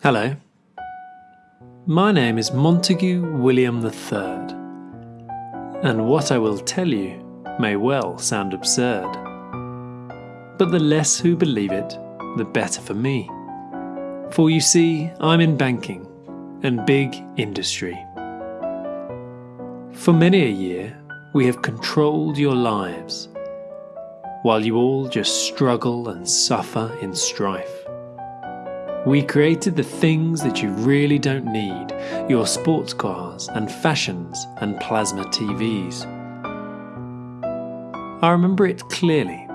Hello. My name is Montague William III, and what I will tell you may well sound absurd. But the less who believe it, the better for me. For you see, I'm in banking and big industry. For many a year, we have controlled your lives, while you all just struggle and suffer in strife. We created the things that you really don't need your sports cars and fashions and plasma TVs. I remember it clearly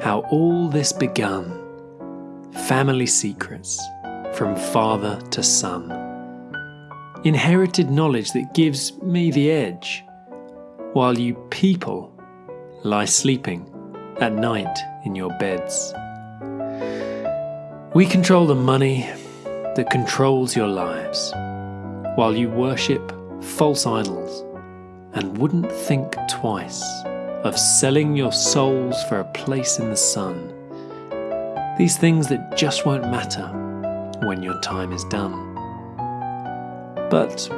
how all this began Family secrets from father to son. Inherited knowledge that gives me the edge, while you people lie sleeping at night in your beds. We control the money that controls your lives, while you worship false idols and wouldn't think twice of selling your souls for a place in the sun. These things that just won't matter when your time is done. But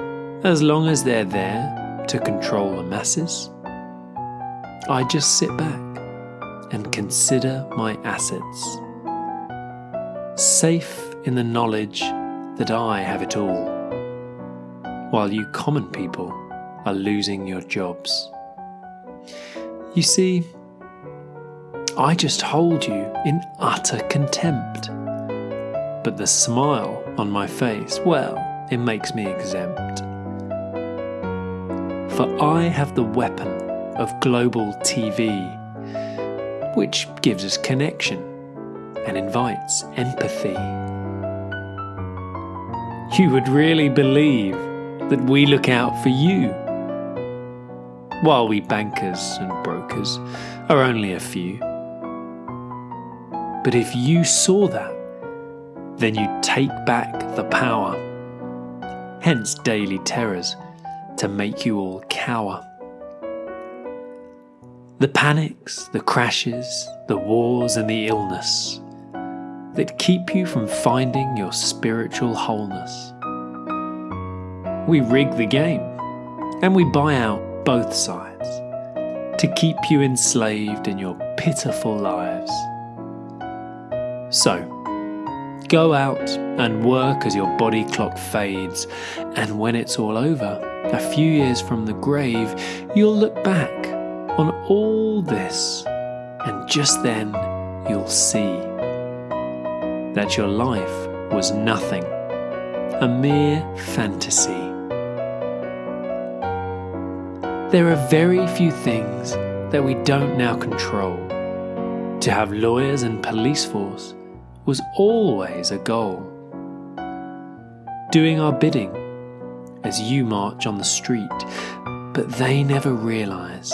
as long as they're there to control the masses, I just sit back and consider my assets safe in the knowledge that I have it all, while you common people are losing your jobs. You see, I just hold you in utter contempt. But the smile on my face, well, it makes me exempt. For I have the weapon of global TV, which gives us connection and invites empathy. You would really believe that we look out for you, while we bankers and brokers are only a few. But if you saw that, then you'd take back the power. Hence daily terrors to make you all cower. The panics, the crashes, the wars, and the illness that keep you from finding your spiritual wholeness. We rig the game and we buy out both sides to keep you enslaved in your pitiful lives. So, go out and work as your body clock fades, and when it's all over, a few years from the grave, you'll look back on all this, and just then you'll see that your life was nothing, a mere fantasy. There are very few things that we don't now control. To have lawyers and police force was always a goal. Doing our bidding as you march on the street, but they never realise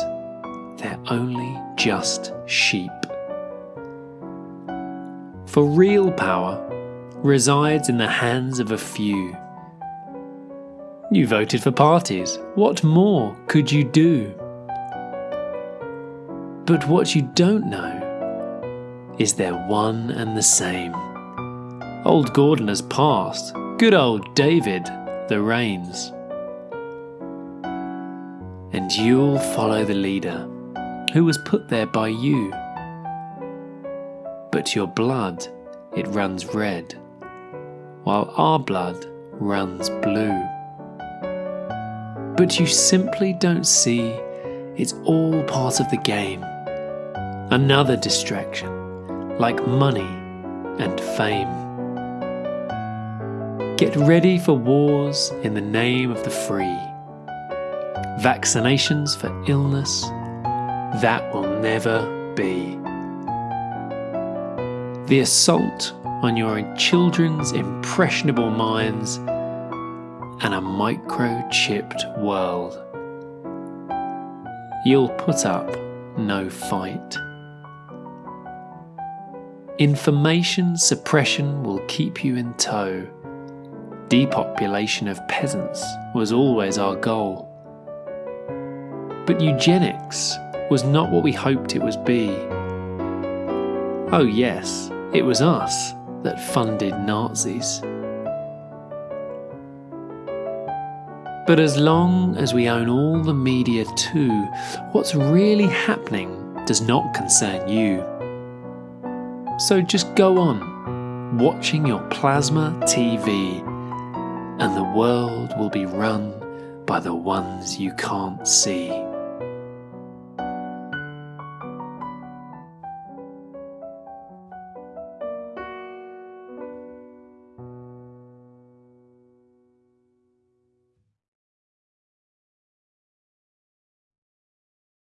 they're only just sheep. For real power resides in the hands of a few. You voted for parties. What more could you do? But what you don't know is they're one and the same. Old Gordon has passed. Good old David, the reins. And you'll follow the leader who was put there by you but your blood, it runs red, while our blood runs blue. But you simply don't see it's all part of the game. Another distraction, like money and fame. Get ready for wars in the name of the free. Vaccinations for illness, that will never be the assault on your children's impressionable minds, and a microchipped world. You'll put up no fight. Information suppression will keep you in tow. Depopulation of peasants was always our goal. But eugenics was not what we hoped it was be. Oh yes, it was us that funded Nazis. But as long as we own all the media too, what's really happening does not concern you. So just go on watching your plasma TV, and the world will be run by the ones you can't see.